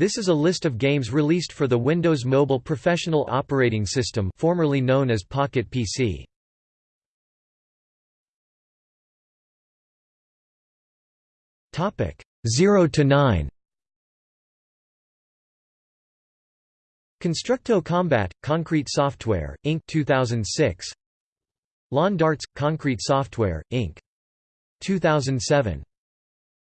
This is a list of games released for the Windows Mobile Professional Operating System formerly known as Pocket PC. Topic 0 to 9. Constructo Combat Concrete Software Inc 2006. Lawn Darts Concrete Software Inc 2007.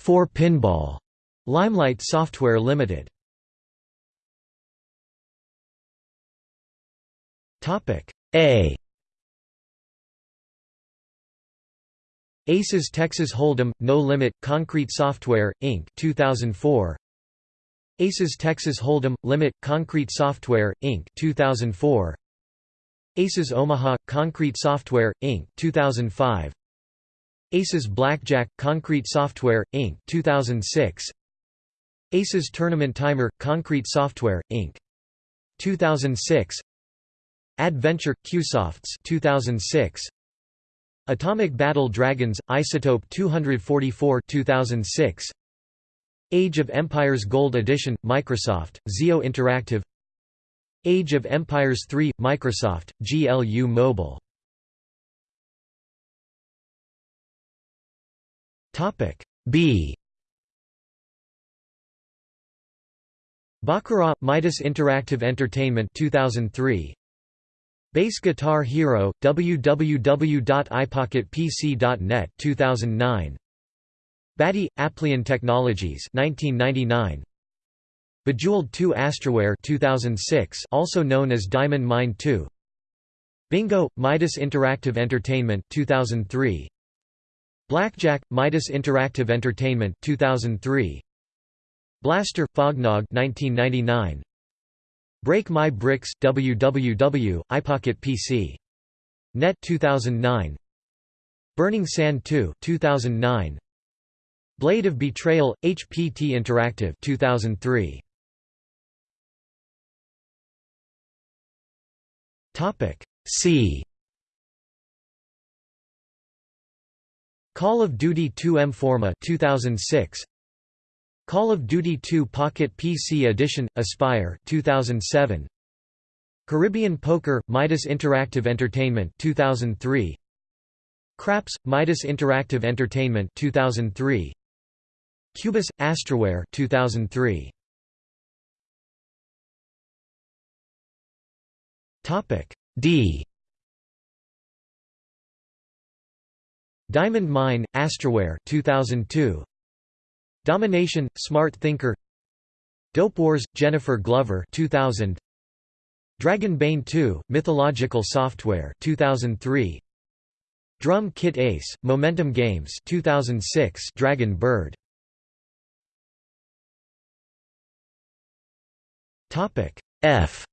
4 Pinball Limelight Software Limited. Topic A. Aces Texas Hold'em No Limit Concrete Software Inc. 2004 Aces Texas Hold'em Limit Concrete Software Inc. 2004 Aces Omaha Concrete Software Inc. 2005 Aces Blackjack Concrete Software Inc. 2006 Aces Tournament Timer Concrete Software Inc. 2006 Adventure Qsofts 2006 Atomic Battle Dragons Isotope 244 2006 Age of Empires Gold Edition Microsoft Zio Interactive. Age of Empires 3 Microsoft GLU Mobile. Topic B Baccarat Midas Interactive Entertainment 2003 Bass Guitar Hero www.ipocketpc.net 2009 Batty Applian Technologies 1999 Bejeweled 2 Astraware 2006 also known as Diamond Mine 2 Bingo Midas Interactive Entertainment 2003 Blackjack Midas Interactive Entertainment 2003 Blaster Fognog 1999 Break My Bricks www iPocket PC Net 2009 Burning Sand 2 2009 Blade of Betrayal HPT Interactive 2003 Topic C. Call of Duty 2 M-Forma 2006 Call of Duty 2 Pocket PC Edition Aspire 2007 Caribbean Poker Midas Interactive Entertainment 2003 Craps Midas Interactive Entertainment 2003 Cubus Astraware 2003 Topic D. Diamond Mine Astraware 2002 Domination, Smart Thinker. Dope Wars, Jennifer Glover 2000 Dragon Bane 2, Mythological Software 2003 Drum Kit Ace, Momentum Games 2006 Dragon Bird. F.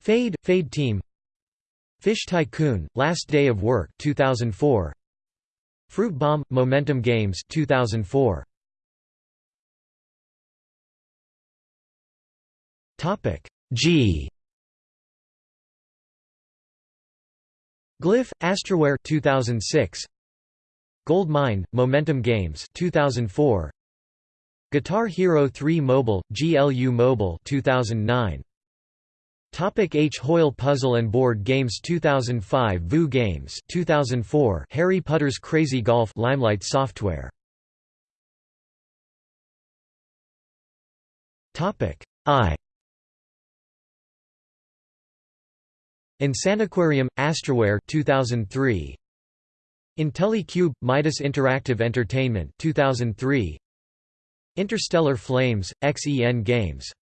Fade, Fade Team. Fish Tycoon, Last Day of Work 2004 Fruit Bomb Momentum Games 2004 Topic G. Glyph Astraware 2006 Gold Mine Momentum Games 2004 Guitar Hero 3 Mobile GLU Mobile 2009 Topic H. Hoyle Puzzle and Board Games 2005 VU Games 2004 Harry Potter's Crazy Golf Limelight Software Topic I Insaniquarium Astraware 2003 IntelliCube Midas Interactive Entertainment 2003 Interstellar Flames XEN Games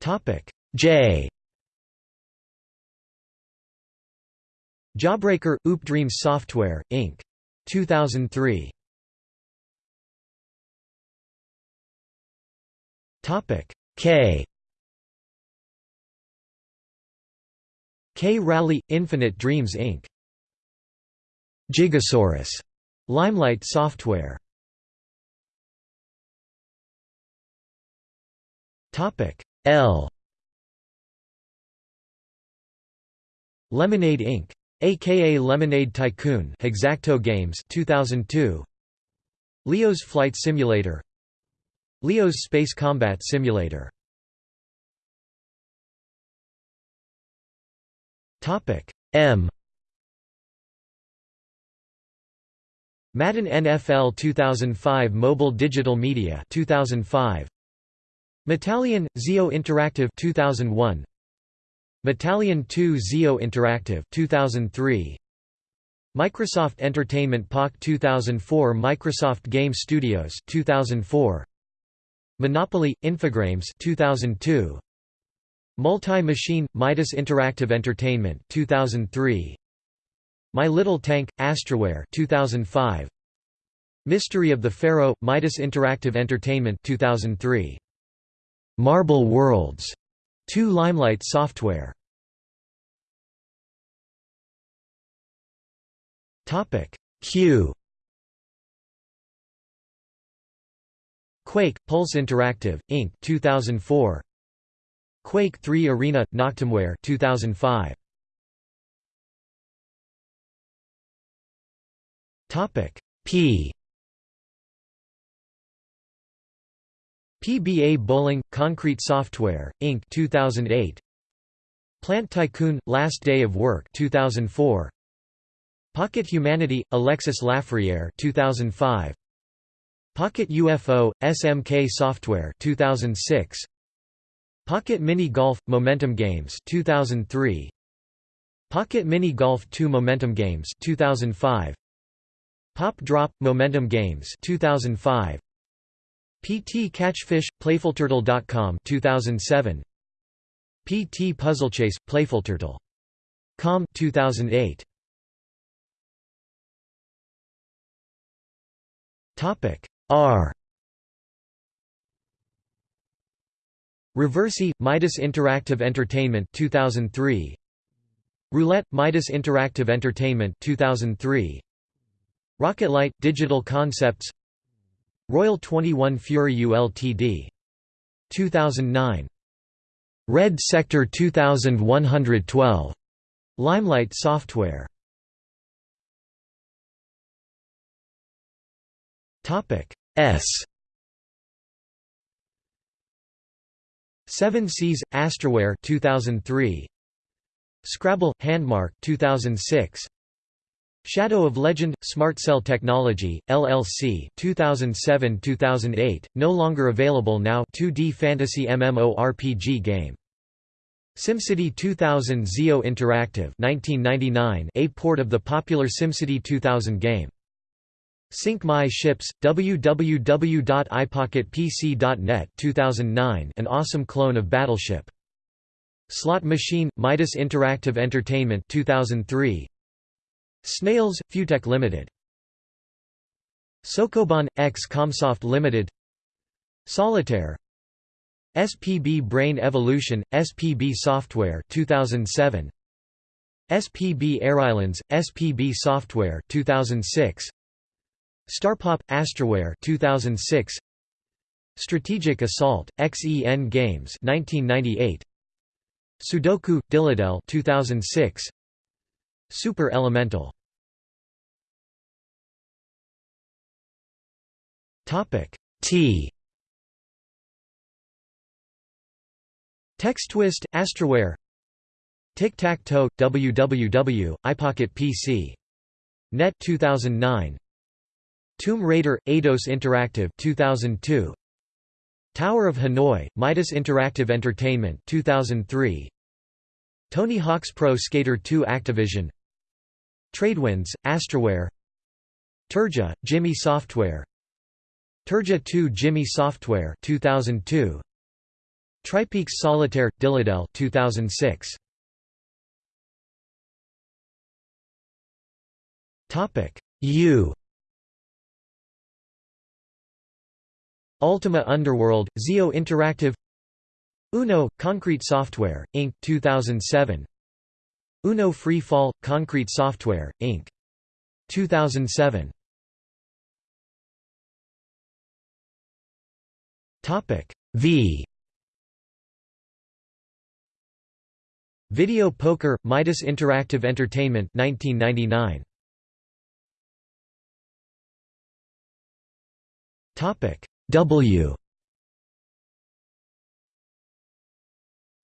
Topic. J. Jawbreaker Oop Dreams Software Inc. 2003 Topic. K. K. Rally Infinite Dreams Inc. Gigasaurus. Limelight Software. Topic L. Lemonade Inc. aka Lemonade Tycoon Hexacto Games 2002 Leo's Flight Simulator. Leo's Space Combat Simulator. Topic M. Madden NFL 2005 Mobile Digital Media 2005 Metallion Zio Interactive 2001 Metallion 2 Zio Interactive 2003 Microsoft Entertainment POC 2004 Microsoft Game Studios 2004 Monopoly Infogrames 2002 Multi-Machine Midas Interactive Entertainment 2003 My Little Tank Astraware 2005 Mystery of the Pharaoh Midas Interactive Entertainment 2003 Marble Worlds 2 Limelight Software. Topic Q. Quake Pulse Interactive Inc. 2004 Quake 3 Arena Noctimeware 2005 Topic P PBA Bowling Concrete Software Inc. 2008 Plant Tycoon Last Day of Work 2004 Pocket Humanity Alexis Lafreniere 2005 Pocket UFO SMK Software 2006 Pocket Mini Golf Momentum Games 2003 Pocket Mini Golf 2 Momentum Games 2005 Pop Drop Momentum Games 2005 PT Catchfish PlayfulTurtle.com 2007 PT Puzzlechase PlayfulTurtle.com 2008 Topic R. Reversi Midas Interactive Entertainment 2003 Roulette Midas Interactive Entertainment 2003 Rocket Light Digital Concepts Royal 21 Fury ULTD 2009 Red Sector 2112 Limelight Software. Topic S. Seven Seas Astraware 2003 Scrabble Handmark 2006 Shadow of Legend Smart Cell Technology LLC 2007-2008 no longer available now 2D fantasy MMORPG game SimCity 2000 Zio Interactive 1999 a port of the popular SimCity 2000 game Sink My Ships, www.ipocketpc.net 2009 an awesome clone of Battleship. Slot Machine, Midas Interactive Entertainment 2003 Snails, Futech Limited. Sokoban, X Comsoft Limited. Solitaire. SPB Brain Evolution, SPB Software 2007 SPB Airlines, SPB Software 2006 Starpop Astraware 2006 Strategic Assault XEN Games 1998 Sudoku Diladel 2006 Super Elemental. Topic T. Text twist Astraware Tic-Tac-Toe WWW iPocket PC Net 2009 Tomb Raider Eidos Interactive 2002 Tower of Hanoi Midas Interactive Entertainment 2003 Tony Hawk's Pro Skater 2 Activision Tradewinds Astraware. Turja Jimmy Software. Turja 2 Jimmy Software 2002 Tripeaks Solitaire Diladel 2006 Topic U. Ultima Underworld, Zio Interactive. Uno, Concrete Software, Inc. 2007 Uno Free Fall, Concrete Software, Inc. 2007 V Video Poker – Midas Interactive Entertainment 1999. W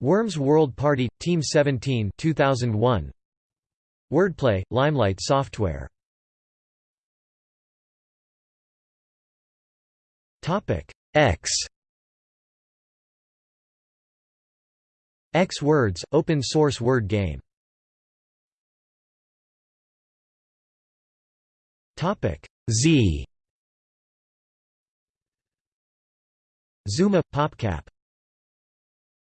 Worms World Party – Team 17 2001. Wordplay – Limelight Software. X. X Words – Open source word game. Z. Zuma – PopCap